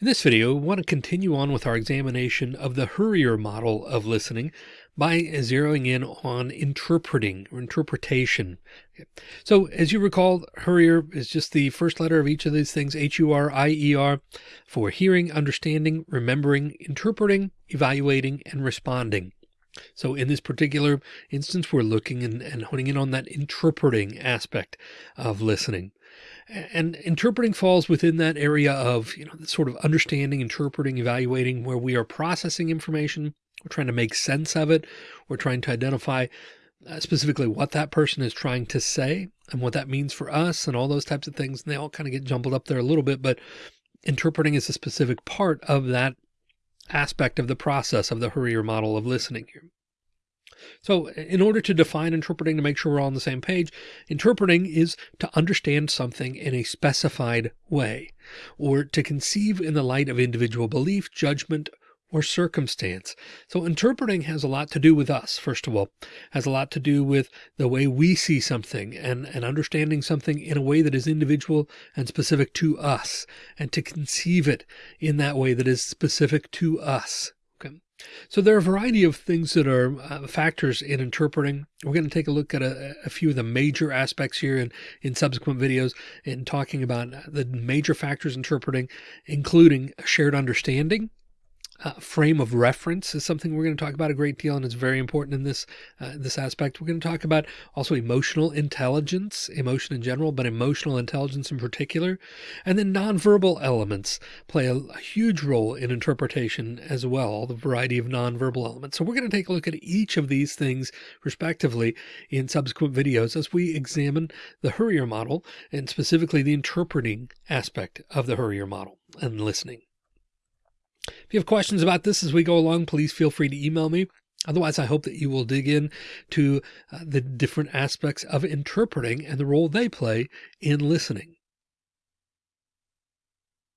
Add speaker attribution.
Speaker 1: In this video, we want to continue on with our examination of the HURIER model of listening by zeroing in on interpreting or interpretation. So as you recall, HURIER is just the first letter of each of these things, H-U-R-I-E-R, for hearing, understanding, remembering, interpreting, evaluating, and responding. So in this particular instance, we're looking and, and honing in on that interpreting aspect of listening. And interpreting falls within that area of, you know, sort of understanding, interpreting, evaluating where we are processing information. We're trying to make sense of it. We're trying to identify uh, specifically what that person is trying to say and what that means for us and all those types of things. And they all kind of get jumbled up there a little bit, but interpreting is a specific part of that aspect of the process of the HURIER model of listening here. So in order to define interpreting to make sure we're all on the same page, interpreting is to understand something in a specified way or to conceive in the light of individual belief, judgment, or circumstance. So interpreting has a lot to do with us. First of all, has a lot to do with the way we see something and, and understanding something in a way that is individual and specific to us and to conceive it in that way that is specific to us. So there are a variety of things that are uh, factors in interpreting. We're going to take a look at a, a, few of the major aspects here in, in subsequent videos in talking about the major factors interpreting, including shared understanding, uh, frame of reference is something we're going to talk about a great deal, and it's very important in this uh, this aspect. We're going to talk about also emotional intelligence, emotion in general, but emotional intelligence in particular, and then nonverbal elements play a, a huge role in interpretation as well. The variety of nonverbal elements. So we're going to take a look at each of these things respectively in subsequent videos as we examine the HURIER model and specifically the interpreting aspect of the HURIER model and listening. If you have questions about this as we go along, please feel free to email me. Otherwise, I hope that you will dig in to uh, the different aspects of interpreting and the role they play in listening.